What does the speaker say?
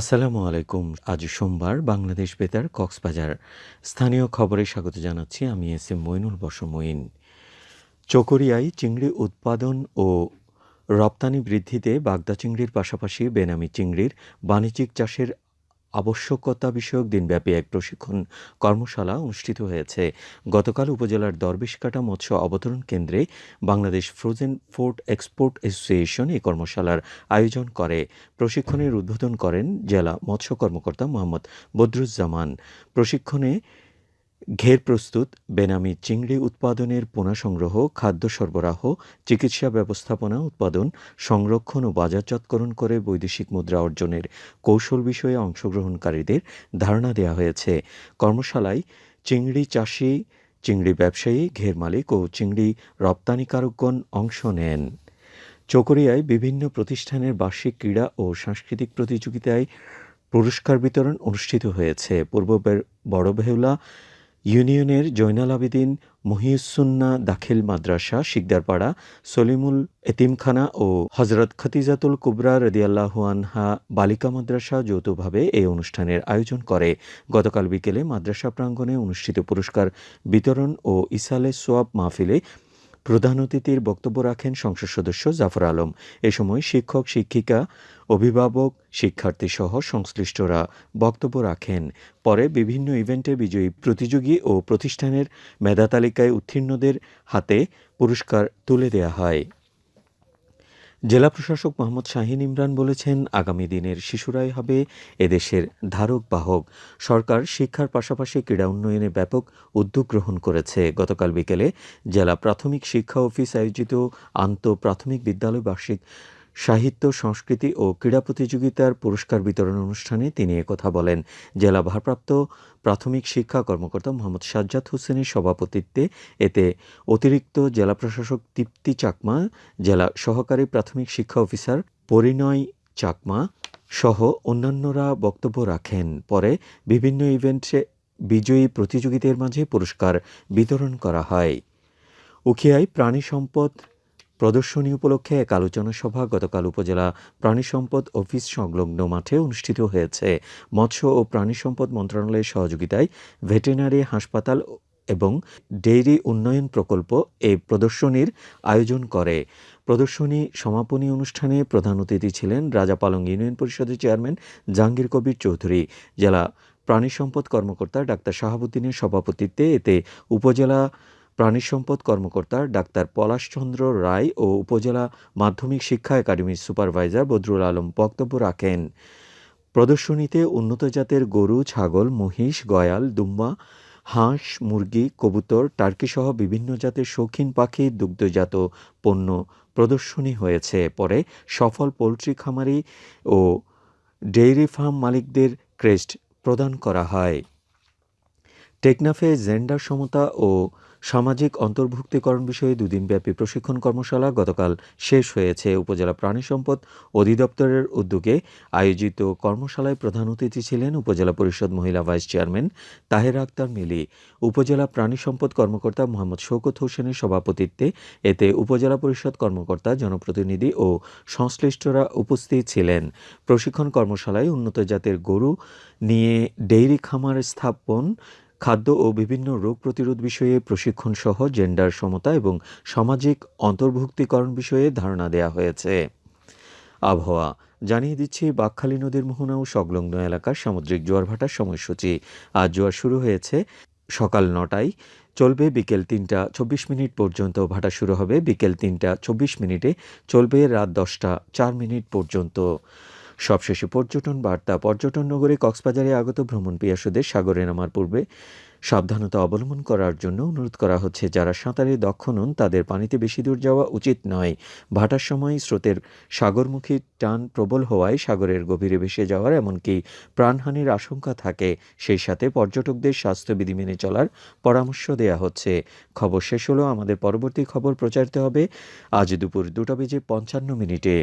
আসসালামু আলাইকুম। আজ সোমবার বাংলাদেশ বেতার কক্সবাজার। স্থানীয় খবরে স্বাগত জানাচ্ছি। আমি এস এম মইনুল বসমইন চকরিয়ায় চিংড়ি উৎপাদন ও রপ্তানি বৃদ্ধিতে বাগদা চিংড়ির পাশাপাশি বেনামি চিংড়ির বাণিজ্যিক চাষের আবশ্যকতা বিষয়ক দিনব্যাপী এক প্রশিক্ষণ কর্মশালা অনুষ্ঠিত হয়েছে। গতকাল উপজেলার দরবেশকাটা মৎস্য অবতরণ কেন্দ্রে Bangladesh frozen food export association এই কর্মশালার আয়োজন করে। প্রশিক্ষণের উদ্বোধন করেন জেলা মৎস্য কর্মকর্তা মোহাম্মদ বদরুজ্জামান। প্রশিক্ষণে ঘের প্রস্তুত, বেনামি চিংড়ি উৎপাদনের পোনা সংগ্রহ, খাদ্য সরবরাহ, চিকিৎসা ব্যবস্থাপনা উৎপাদন, সংরক্ষণ ও বাজারজাতকরণ করে বৈদেশিক মুদ্রা অর্জনের কৌশল বিষয়ে অংশগ্রহণকারীদের ধারণা দেওয়া হয়েছে। কর্মশালায় চিংড়ি চাষি, চিংড়ি ব্যবসায়ী, ঘের মালিক ও চিংড়ি রপ্তানিকারকগণ অংশ নেন। চকরিয়ায় বিভিন্ন প্রতিষ্ঠানের বার্ষিক ক্রীড়া ও সাংস্কৃতিক প্রতিযোগিতায় পুরস্কার বিতরণ অনুষ্ঠিত হয়েছে। পূর্ব বড় বেহুলা ইউনিয়নের জৈনাল আবেদিন মহিউসুন্না দাখিল মাদ্রাসা, শিকদারপাড়া, সলিমুল এতিমখানা ও হজরত খতিজাতুল কুবরা রদিয়াল্লাহু আনহা বালিকা মাদ্রাসা যৌথভাবে এই অনুষ্ঠানের আয়োজন করে। গতকাল বিকেলে মাদ্রাসা প্রাঙ্গণে অনুষ্ঠিত পুরস্কার বিতরণ ও ইসালে সোয়াব মাহফিলে প্রধান অতিথির বক্তব্য রাখেন সংসদ সদস্য জাফর আলম। এ সময় শিক্ষক, শিক্ষিকা, অভিভাবক, শিক্ষার্থী সহ সংশ্লিষ্টরা বক্তব্য রাখেন। পরে বিভিন্ন ইভেন্টে বিজয়ী প্রতিযোগী ও প্রতিষ্ঠানের মেধা তালিকায় উত্তীর্ণদের হাতে পুরস্কার তুলে দেয়া হয়। জেলা প্রশাসক মোহাম্মদ শাহিন ইমরান বলেছেন, আগামী দিনের শিশুরাই হবে এদেশের ধারক বাহক। সরকার শিক্ষার পাশাপাশি ক্রীড়া উন্নয়নে ব্যাপক উদ্যোগ গ্রহণ করেছে। গতকাল বিকেলে জেলা প্রাথমিক শিক্ষা অফিস আয়োজিত আন্ত প্রাথমিক বিদ্যালয় বার্ষিক সাহিত্য, সংস্কৃতি ও ক্রীড়া প্রতিযোগিতার পুরস্কার বিতরণ অনুষ্ঠানে তিনি একথা বলেন। জেলা ভারপ্রাপ্ত প্রাথমিক শিক্ষা কর্মকর্তা মোহাম্মদ সাজ্জাদ হোসেনের সভাপতিত্বে এতে অতিরিক্ত জেলা প্রশাসক তৃপ্তি চাকমা, জেলা সহকারী প্রাথমিক শিক্ষা অফিসার পরিণয় চাকমা সহ অন্যান্যরা বক্তব্য রাখেন। পরে বিভিন্ন ইভেন্টে বিজয়ী প্রতিযোগীদের মাঝে পুরস্কার বিতরণ করা হয়। উখিয়ায় প্রাণী সম্পদ প্রদর্শনী উপলক্ষে এক আলোচনা সভা গতকাল উপজেলা প্রাণী সম্পদ অফিস সংলগ্ন মাঠে অনুষ্ঠিত হয়েছে। মৎস্য ও প্রাণী সম্পদ মন্ত্রণালয়ের সহযোগিতায় ভেটেরিনারি হাসপাতাল এবং ডেইরি উন্নয়ন প্রকল্প এই প্রদর্শনীর আয়োজন করে। প্রদর্শনী সমাপনী অনুষ্ঠানে প্রধান অতিথি ছিলেন রাজাপালং ইউনিয়ন পরিষদের চেয়ারম্যান জাহাঙ্গীর কবির চৌধুরী, জেলা প্রাণী সম্পদ কর্মকর্তা ডাক্তার শাহাবুদ্দিনের সভাপতিত্বে এতে উপজেলা প্রাণী সম্পদ কর্মকর্তা ডাক্তার পলাশচন্দ্র রায় ও উপজেলা মাধ্যমিক শিক্ষা একাডেমির সুপারভাইজার বদরুল আলম বক্তব্য রাখেন। প্রদর্শনীতে উন্নত জাতের গরু, ছাগল, মহিষ, গয়াল, দুম্বা, হাঁস, মুরগি, কবুতর, টার্কিসহ বিভিন্ন জাতের শৌখিন পাখি, দুগ্ধজাত পণ্য প্রদর্শনী হয়েছে। পরে সফল পোলট্রি খামারি ও ডেইরি ফার্ম মালিকদের ক্রেস্ট প্রদান করা হয়। টেকনাফে জেন্ডার সমতা ও সামাজিক অন্তর্ভুক্তিকরণ বিষয়ে দুদিনব্যাপী প্রশিক্ষণ কর্মশালা গতকাল শেষ হয়েছে। উপজেলা প্রাণী সম্পদ অধিদপ্তরের উদ্যোগে আয়োজিত কর্মশালায় প্রধান অতিথি ছিলেন উপজেলা পরিষদ মহিলা ভাইস চেয়ারম্যান তাহের আক্তার মিলি। উপজেলা প্রাণী সম্পদ কর্মকর্তা মোহাম্মদ শৌকত হোসেনের সভাপতিত্বে এতে উপজেলা পরিষদ কর্মকর্তা, জনপ্রতিনিধি ও সংশ্লিষ্টরা উপস্থিত ছিলেন। প্রশিক্ষণ কর্মশালায় উন্নত জাতের গরু নিয়ে ডেইরি খামার স্থাপন খাদ্য ও বিভিন্ন রোগ প্রতিরোধ বিষয়ে প্রশিক্ষণ সহ জেন্ডার সমতা এবং সামাজিক অন্তর্ভুক্তিকরণ বিষয়ে ধারণা দেওয়া হয়েছে। আবহাওয়া, জানিয়ে দিচ্ছি বাকখালী নদীর মোহনা ও সংলগ্ন এলাকার সামুদ্রিক জোয়ার ভাটার সময়সূচি। আজ জোয়ার শুরু হয়েছে সকাল নটায়। চলবে বিকেল তিনটা চব্বিশ মিনিট পর্যন্ত ভাটা শুরু হবে। বিকেল তিনটা চব্বিশ মিনিটে চলবে রাত দশটা চার মিনিট পর্যন্ত। সবশেষে পর্যটন বার্তা। পর্যটন নগরে কক্সবাজারে আগত ভ্রমণ পিয়াসুদের সাগরে নামার পূর্বে সাবধানতা অবলম্বন করার জন্য অনুরোধ করা হচ্ছে, যারা সাঁতারে দক্ষ নন তাদের পানিতে বেশি দূর যাওয়া উচিত নয়। ভাটার সময় স্রোতের সাগরমুখী টান প্রবল হওয়ায় সাগরের গভীরে ভেসে যাওয়ার এমনকি প্রাণহানির আশঙ্কা থাকে। সেই সাথে পর্যটকদের স্বাস্থ্যবিধি মেনে চলার পরামর্শ দেয়া হচ্ছে। খবর শেষ হলো, আমাদের পরবর্তী খবর প্রচারিত হবে আজ দুপুর দুটা বেজে পঞ্চান্ন মিনিটে।